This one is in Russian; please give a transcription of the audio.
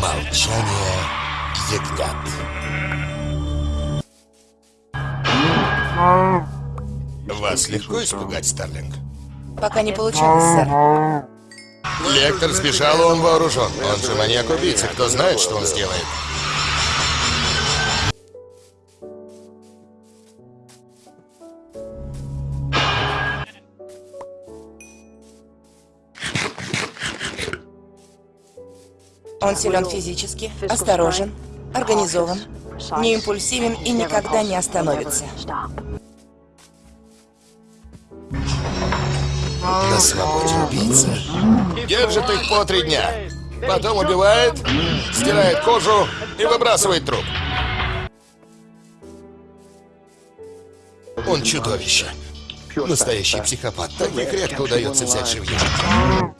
Молчание ягнят. Вас легко испугать, Старлинг? Пока не получалось, сэр. Лектор сбежал, он вооружен. Он же маньяк-убийца. Кто знает, что он сделает? Он силен физически, осторожен, организован, не импульсивен и никогда не остановится. На свободе убийца. Держит их по три дня. Потом убивает, стирает кожу и выбрасывает труп. Он чудовище. Настоящий психопат. Таких редко удается взять живьем.